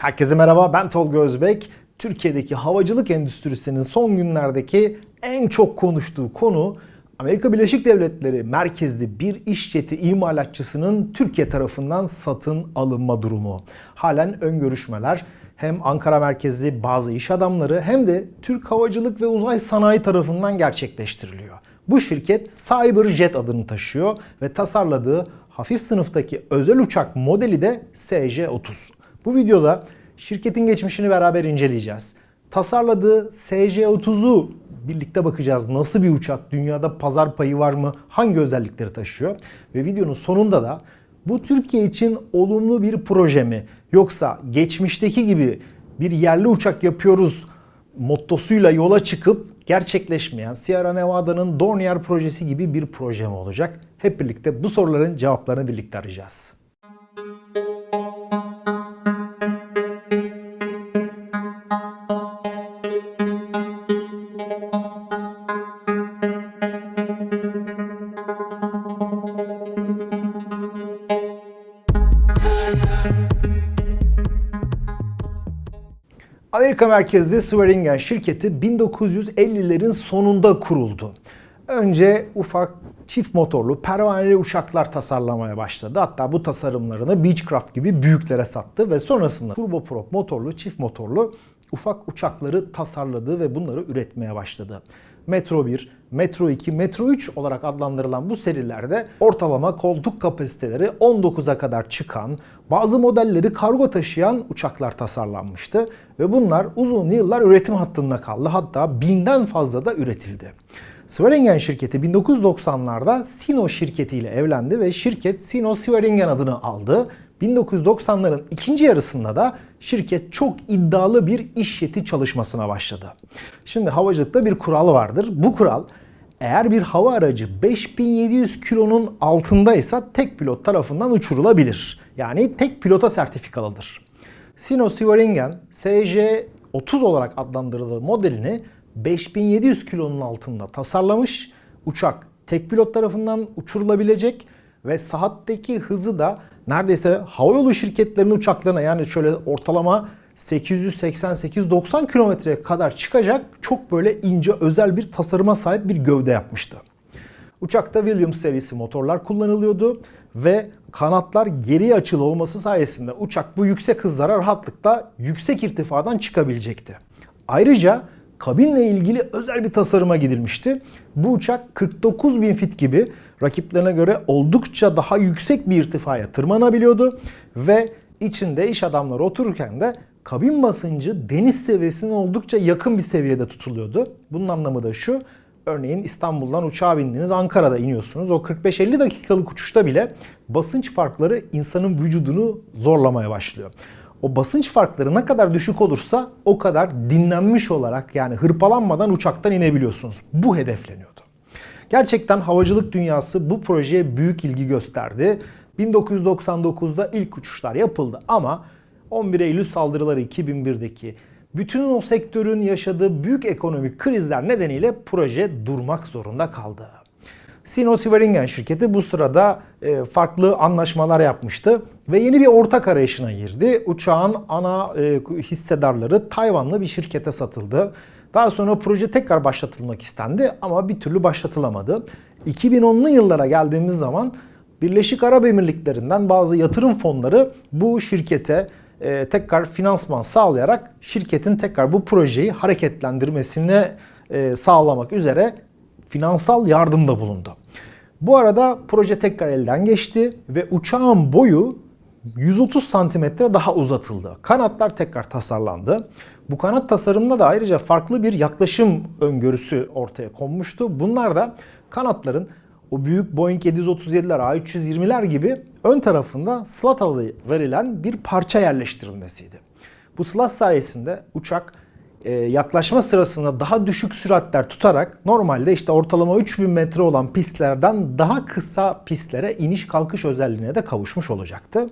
Herkese merhaba ben Tolga Özbek. Türkiye'deki havacılık endüstrisinin son günlerdeki en çok konuştuğu konu Amerika Birleşik Devletleri merkezli bir iş jeti imalatçısının Türkiye tarafından satın alınma durumu. Halen ön görüşmeler hem Ankara merkezli bazı iş adamları hem de Türk Havacılık ve Uzay Sanayi tarafından gerçekleştiriliyor. Bu şirket CyberJet adını taşıyor ve tasarladığı hafif sınıftaki özel uçak modeli de SJ-30. Bu videoda şirketin geçmişini beraber inceleyeceğiz. Tasarladığı SJ-30'u birlikte bakacağız. Nasıl bir uçak? Dünyada pazar payı var mı? Hangi özellikleri taşıyor? Ve videonun sonunda da bu Türkiye için olumlu bir proje mi? Yoksa geçmişteki gibi bir yerli uçak yapıyoruz mottosuyla yola çıkıp gerçekleşmeyen Sierra Nevada'nın Dornier projesi gibi bir proje mi olacak? Hep birlikte bu soruların cevaplarını birlikte arayacağız. Amerika merkezli Swearingen şirketi 1950'lerin sonunda kuruldu. Önce ufak çift motorlu pervaneli uçaklar tasarlamaya başladı. Hatta bu tasarımlarını Beechcraft gibi büyüklere sattı ve sonrasında turboprop motorlu, çift motorlu ufak uçakları tasarladı ve bunları üretmeye başladı. Metro 1, Metro 2, Metro 3 olarak adlandırılan bu serilerde ortalama koltuk kapasiteleri 19'a kadar çıkan, bazı modelleri kargo taşıyan uçaklar tasarlanmıştı ve bunlar uzun yıllar üretim hattında kaldı. Hatta binden fazla da üretildi. Swearingen şirketi 1990'larda Sino şirketiyle evlendi ve şirket Sino Swearingen adını aldı. 1990'ların ikinci yarısında da şirket çok iddialı bir iş jeti çalışmasına başladı. Şimdi havacılıkta bir kural vardır. Bu kural eğer bir hava aracı 5700 kilonun altındaysa tek pilot tarafından uçurulabilir. Yani tek pilota sertifikalıdır. Sino Swearingen SJ-30 olarak adlandırıldığı modelini 5700 kilonun altında tasarlamış. Uçak tek pilot tarafından uçurulabilecek ve saatteki hızı da neredeyse havayolu şirketlerinin uçaklarına yani şöyle ortalama 888-90 kilometreye kadar çıkacak çok böyle ince özel bir tasarıma sahip bir gövde yapmıştı. Uçakta Williams serisi motorlar kullanılıyordu ve kanatlar geriye açılı olması sayesinde uçak bu yüksek hızlara rahatlıkla yüksek irtifadan çıkabilecekti. Ayrıca kabinle ilgili özel bir tasarıma gidilmişti. Bu uçak 49 bin fit gibi rakiplerine göre oldukça daha yüksek bir irtifaya tırmanabiliyordu ve içinde iş adamları otururken de kabin basıncı deniz seviyesine oldukça yakın bir seviyede tutuluyordu. Bunun anlamı da şu. Örneğin İstanbul'dan uçağa bindiniz, Ankara'da iniyorsunuz. O 45-50 dakikalık uçuşta bile basınç farkları insanın vücudunu zorlamaya başlıyor. O basınç farkları ne kadar düşük olursa o kadar dinlenmiş olarak yani hırpalanmadan uçaktan inebiliyorsunuz. Bu hedefleniyordu. Gerçekten havacılık dünyası bu projeye büyük ilgi gösterdi. 1999'da ilk uçuşlar yapıldı ama 11 Eylül saldırıları 2001'deki bütün o sektörün yaşadığı büyük ekonomik krizler nedeniyle proje durmak zorunda kaldı. Sino Swearingen şirketi bu sırada e, farklı anlaşmalar yapmıştı ve yeni bir ortak arayışına girdi. Uçağın ana e, hissedarları Tayvanlı bir şirkete satıldı. Daha sonra proje tekrar başlatılmak istendi ama bir türlü başlatılamadı. 2010'lu yıllara geldiğimiz zaman Birleşik Arap Emirlikleri'nden bazı yatırım fonları bu şirkete e, tekrar finansman sağlayarak şirketin tekrar bu projeyi hareketlendirmesini e, sağlamak üzere finansal yardımda bulundu. Bu arada proje tekrar elden geçti ve uçağın boyu 130 santimetre daha uzatıldı. Kanatlar tekrar tasarlandı. Bu kanat tasarımında da ayrıca farklı bir yaklaşım öngörüsü ortaya konmuştu. Bunlar da kanatların o büyük Boeing 737'ler, A320'ler gibi ön tarafında slat alı verilen bir parça yerleştirilmesiydi. Bu slat sayesinde uçak e, yaklaşma sırasında daha düşük süratler tutarak normalde işte ortalama 3000 metre olan pistlerden daha kısa pistlere iniş kalkış özelliğine de kavuşmuş olacaktı.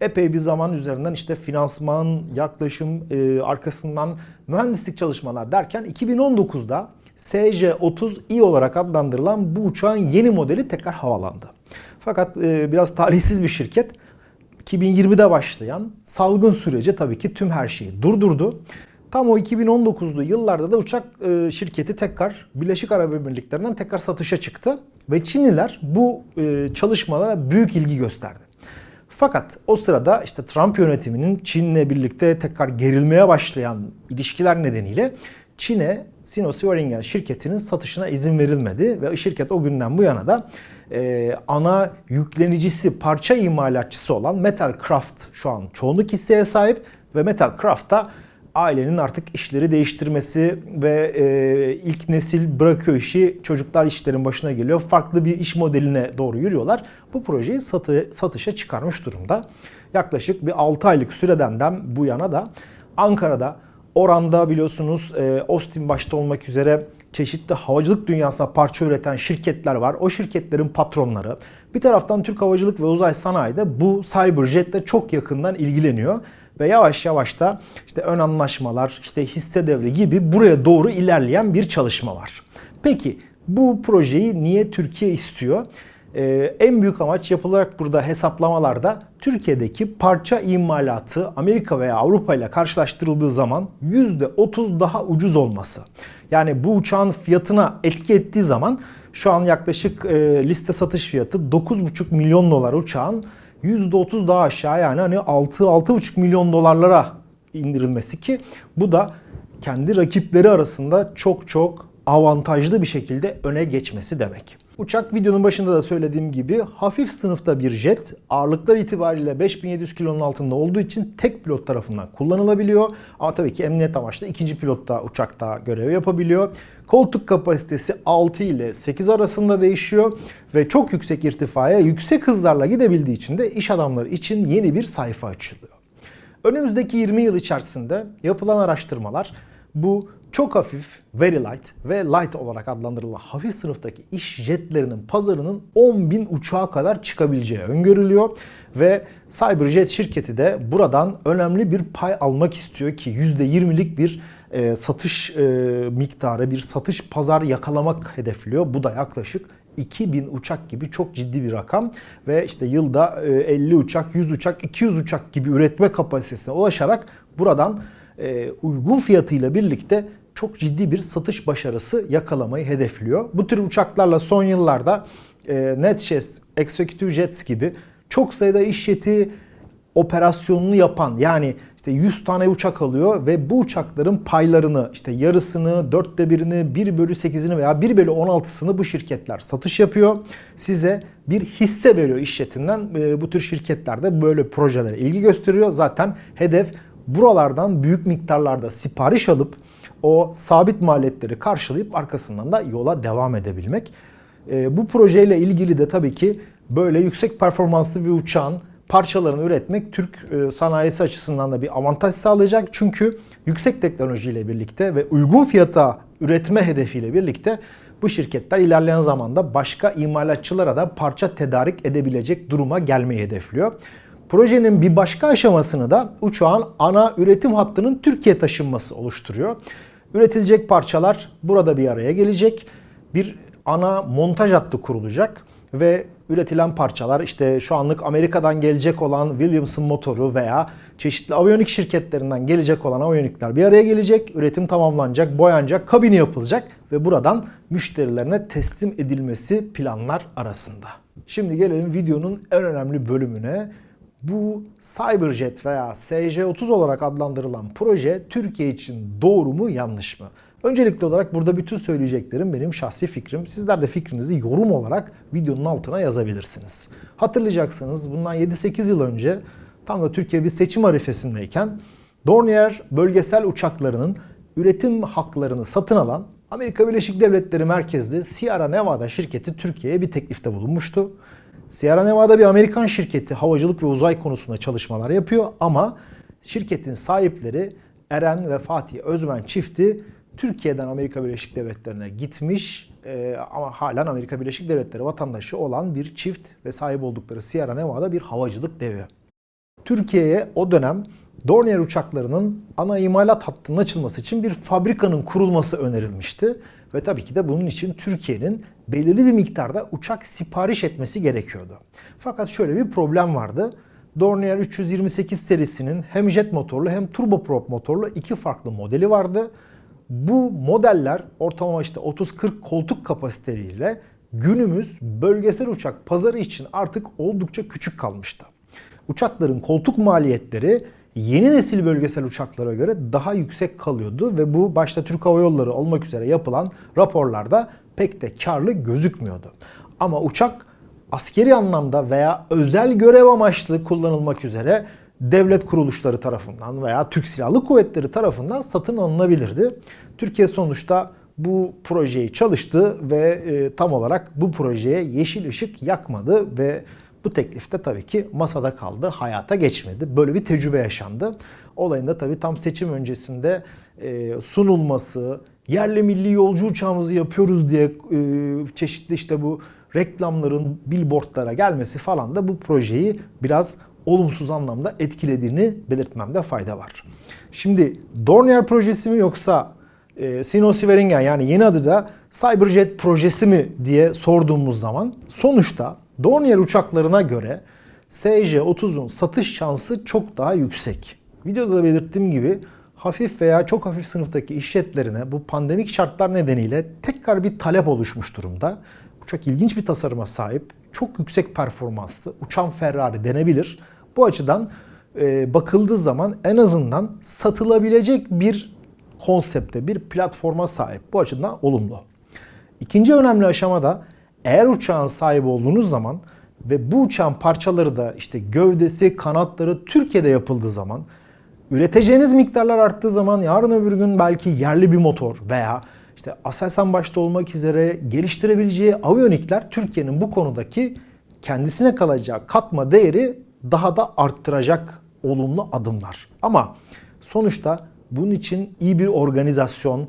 Epey bir zaman üzerinden işte finansman, yaklaşım, e, arkasından mühendislik çalışmalar derken 2019'da SJ-30i olarak adlandırılan bu uçağın yeni modeli tekrar havalandı. Fakat e, biraz talihsiz bir şirket 2020'de başlayan salgın süreci tabii ki tüm her şeyi durdurdu. Tam o 2019'lu yıllarda da uçak e, şirketi tekrar Birleşik Arap Emirlikleri'nden tekrar satışa çıktı. Ve Çinliler bu e, çalışmalara büyük ilgi gösterdi. Fakat o sırada işte Trump yönetiminin Çin'le birlikte tekrar gerilmeye başlayan ilişkiler nedeniyle Çin'e Sino-Swaringen şirketinin satışına izin verilmedi ve şirket o günden bu yana da e, ana yüklenicisi, parça imalatçısı olan Metalcraft şu an çoğunluk hisseye sahip ve Metalcraft'ta ailenin artık işleri değiştirmesi ve e, ilk nesil bırakıyor işi, çocuklar işlerin başına geliyor. Farklı bir iş modeline doğru yürüyorlar. Bu projeyi satı, satışa çıkarmış durumda. Yaklaşık bir 6 aylık süreden bu yana da Ankara'da, Oran'da biliyorsunuz e, Austin başta olmak üzere çeşitli havacılık dünyasına parça üreten şirketler var. O şirketlerin patronları. Bir taraftan Türk Havacılık ve Uzay Sanayi de bu Cyberjet'le çok yakından ilgileniyor ve yavaş yavaş da işte ön anlaşmalar, işte hisse devri gibi buraya doğru ilerleyen bir çalışma var. Peki bu projeyi niye Türkiye istiyor? Ee, en büyük amaç yapılarak burada hesaplamalarda Türkiye'deki parça imalatı Amerika veya Avrupa ile karşılaştırıldığı zaman %30 daha ucuz olması. Yani bu uçağın fiyatına etki ettiği zaman şu an yaklaşık e, liste satış fiyatı 9,5 milyon dolar uçağın %30 daha aşağı yani hani 6-6,5 milyon dolarlara indirilmesi ki bu da kendi rakipleri arasında çok çok avantajlı bir şekilde öne geçmesi demek. Uçak videonun başında da söylediğim gibi hafif sınıfta bir jet. Ağırlıklar itibariyle 5700 kilonun altında olduğu için tek pilot tarafından kullanılabiliyor. Ama tabii ki emniyet amaçlı ikinci pilot da uçakta görev yapabiliyor. Koltuk kapasitesi 6 ile 8 arasında değişiyor ve çok yüksek irtifaya yüksek hızlarla gidebildiği için de iş adamları için yeni bir sayfa açılıyor. Önümüzdeki 20 yıl içerisinde yapılan araştırmalar bu çok hafif, very light ve light olarak adlandırılan hafif sınıftaki iş jetlerinin pazarının 10 bin uçağa kadar çıkabileceği öngörülüyor. Ve Cyberjet şirketi de buradan önemli bir pay almak istiyor ki %20'lik bir e, satış e, miktarı, bir satış pazar yakalamak hedefliyor. Bu da yaklaşık 2000 uçak gibi çok ciddi bir rakam ve işte yılda 50 uçak, 100 uçak, 200 uçak gibi üretme kapasitesine ulaşarak buradan uygun fiyatıyla birlikte çok ciddi bir satış başarısı yakalamayı hedefliyor. Bu tür uçaklarla son yıllarda e, NetJets, Executive Jets gibi çok sayıda iş jeti operasyonunu yapan yani işte 100 tane uçak alıyor ve bu uçakların paylarını işte yarısını, dörtte birini, 1 bölü 8'ini veya 1 bölü 16'sını bu şirketler satış yapıyor. Size bir hisse veriyor iş jetinden. E, bu tür şirketler de böyle projelere ilgi gösteriyor. Zaten hedef buralardan büyük miktarlarda sipariş alıp o sabit maliyetleri karşılayıp arkasından da yola devam edebilmek. E, bu projeyle ilgili de tabii ki böyle yüksek performanslı bir uçağın parçalarını üretmek Türk e, sanayisi açısından da bir avantaj sağlayacak. Çünkü yüksek teknolojiyle birlikte ve uygun fiyata üretme hedefiyle birlikte bu şirketler ilerleyen zamanda başka imalatçılara da parça tedarik edebilecek duruma gelmeyi hedefliyor. Projenin bir başka aşamasını da uçağın ana üretim hattının Türkiye taşınması oluşturuyor. Üretilecek parçalar burada bir araya gelecek. Bir ana montaj hattı kurulacak ve üretilen parçalar işte şu anlık Amerika'dan gelecek olan Williamson motoru veya çeşitli aviyonik şirketlerinden gelecek olan aviyonikler bir araya gelecek. Üretim tamamlanacak, boyanacak, kabini yapılacak ve buradan müşterilerine teslim edilmesi planlar arasında. Şimdi gelelim videonun en önemli bölümüne. Bu Cyberjet veya SJ-30 olarak adlandırılan proje Türkiye için doğru mu yanlış mı? Öncelikli olarak burada bütün söyleyeceklerim benim şahsi fikrim. Sizler de fikrinizi yorum olarak videonun altına yazabilirsiniz. Hatırlayacaksınız bundan 7-8 yıl önce tam da Türkiye bir seçim arifesindeyken Dornier bölgesel uçaklarının üretim haklarını satın alan Amerika Birleşik Devletleri merkezli Sierra Nevada şirketi Türkiye'ye bir teklifte bulunmuştu. Sierra Nevada bir Amerikan şirketi havacılık ve uzay konusunda çalışmalar yapıyor ama şirketin sahipleri Eren ve Fatih Özmen çifti Türkiye'den Amerika Birleşik Devletleri'ne gitmiş e, ama halen Amerika Birleşik Devletleri vatandaşı olan bir çift ve sahip oldukları Sierra Nevada bir havacılık devi. Türkiye'ye o dönem Dornier uçaklarının ana imalat hattının açılması için bir fabrikanın kurulması önerilmişti. Ve tabii ki de bunun için Türkiye'nin belirli bir miktarda uçak sipariş etmesi gerekiyordu. Fakat şöyle bir problem vardı. Dornier 328 serisinin hem jet motorlu hem turboprop motorlu iki farklı modeli vardı. Bu modeller ortalama işte 30-40 koltuk kapasiteleriyle günümüz bölgesel uçak pazarı için artık oldukça küçük kalmıştı. Uçakların koltuk maliyetleri yeni nesil bölgesel uçaklara göre daha yüksek kalıyordu ve bu başta Türk Hava Yolları olmak üzere yapılan raporlarda pek de karlı gözükmüyordu. Ama uçak askeri anlamda veya özel görev amaçlı kullanılmak üzere devlet kuruluşları tarafından veya Türk Silahlı Kuvvetleri tarafından satın alınabilirdi. Türkiye sonuçta bu projeyi çalıştı ve e, tam olarak bu projeye yeşil ışık yakmadı ve bu teklif de tabii ki masada kaldı, hayata geçmedi. Böyle bir tecrübe yaşandı. Olayın da tabii tam seçim öncesinde e, sunulması, yerli milli yolcu uçağımızı yapıyoruz diye e, çeşitli işte bu reklamların billboardlara gelmesi falan da bu projeyi biraz olumsuz anlamda etkilediğini belirtmemde fayda var. Şimdi Dornier projesi mi yoksa e, Sino Sveringen yani yeni adı da Cyberjet projesi mi diye sorduğumuz zaman sonuçta Dornier uçaklarına göre SJ-30'un satış şansı çok daha yüksek. Videoda da belirttiğim gibi hafif veya çok hafif sınıftaki işletlerine bu pandemik şartlar nedeniyle tekrar bir talep oluşmuş durumda. Uçak ilginç bir tasarıma sahip, çok yüksek performanslı, uçan Ferrari denebilir. Bu açıdan e, bakıldığı zaman en azından satılabilecek bir konsepte, bir platforma sahip. Bu açıdan olumlu. İkinci önemli aşama da eğer uçağın sahibi olduğunuz zaman ve bu uçağın parçaları da işte gövdesi, kanatları Türkiye'de yapıldığı zaman üreteceğiniz miktarlar arttığı zaman yarın öbür gün belki yerli bir motor veya işte Aselsan başta olmak üzere geliştirebileceği aviyonikler Türkiye'nin bu konudaki kendisine kalacağı katma değeri daha da arttıracak olumlu adımlar. Ama sonuçta bunun için iyi bir organizasyon,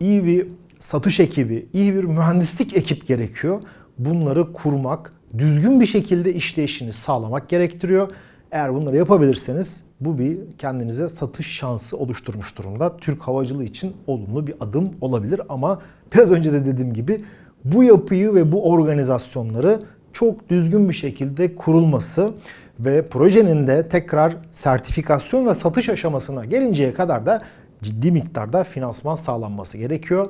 iyi bir satış ekibi, iyi bir mühendislik ekip gerekiyor. Bunları kurmak, düzgün bir şekilde işleyişini sağlamak gerektiriyor. Eğer bunları yapabilirseniz bu bir kendinize satış şansı oluşturmuş durumda. Türk havacılığı için olumlu bir adım olabilir ama biraz önce de dediğim gibi bu yapıyı ve bu organizasyonları çok düzgün bir şekilde kurulması ve projenin de tekrar sertifikasyon ve satış aşamasına gelinceye kadar da ciddi miktarda finansman sağlanması gerekiyor.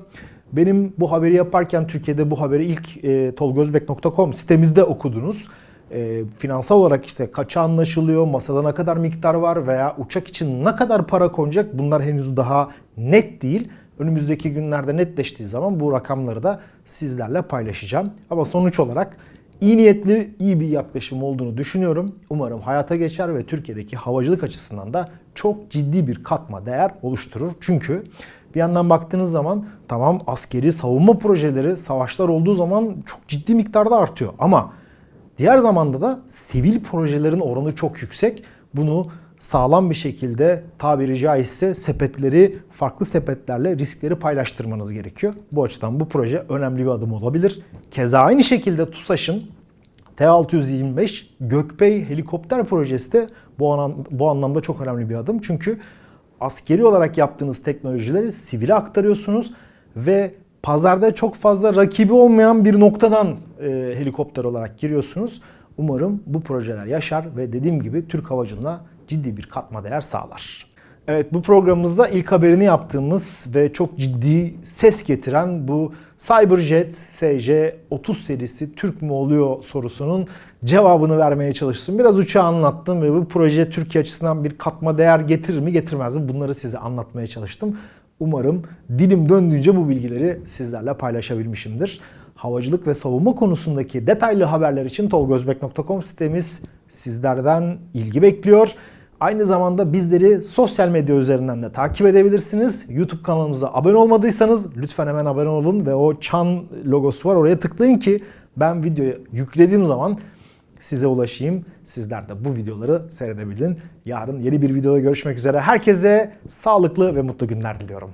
Benim bu haberi yaparken Türkiye'de bu haberi ilk e, tolgozbek.com sitemizde okudunuz. E, finansal olarak işte kaça anlaşılıyor, masada ne kadar miktar var veya uçak için ne kadar para konacak bunlar henüz daha net değil. Önümüzdeki günlerde netleştiği zaman bu rakamları da sizlerle paylaşacağım. Ama sonuç olarak iyi niyetli, iyi bir yaklaşım olduğunu düşünüyorum. Umarım hayata geçer ve Türkiye'deki havacılık açısından da çok ciddi bir katma değer oluşturur. Çünkü bir yandan baktığınız zaman tamam askeri savunma projeleri savaşlar olduğu zaman çok ciddi miktarda artıyor. Ama diğer zamanda da sivil projelerin oranı çok yüksek. Bunu sağlam bir şekilde tabiri caizse sepetleri farklı sepetlerle riskleri paylaştırmanız gerekiyor. Bu açıdan bu proje önemli bir adım olabilir. Keza aynı şekilde TUSAŞ'ın T-625 Gökbey helikopter projesi de bu, anlam, bu anlamda çok önemli bir adım. Çünkü askeri olarak yaptığınız teknolojileri sivile aktarıyorsunuz ve pazarda çok fazla rakibi olmayan bir noktadan e, helikopter olarak giriyorsunuz. Umarım bu projeler yaşar ve dediğim gibi Türk havacılığına ciddi bir katma değer sağlar. Evet bu programımızda ilk haberini yaptığımız ve çok ciddi ses getiren bu Cyberjet SC-30 serisi Türk mü oluyor sorusunun cevabını vermeye çalıştım. Biraz uçağı anlattım ve bu proje Türkiye açısından bir katma değer getirir mi getirmez mi bunları size anlatmaya çalıştım. Umarım dilim döndüğünce bu bilgileri sizlerle paylaşabilmişimdir. Havacılık ve savunma konusundaki detaylı haberler için tolgozbek.com sitemiz sizlerden ilgi bekliyor. Aynı zamanda bizleri sosyal medya üzerinden de takip edebilirsiniz. YouTube kanalımıza abone olmadıysanız lütfen hemen abone olun ve o çan logosu var oraya tıklayın ki ben videoyu yüklediğim zaman size ulaşayım. Sizler de bu videoları seyredebilin. Yarın yeni bir videoda görüşmek üzere. Herkese sağlıklı ve mutlu günler diliyorum.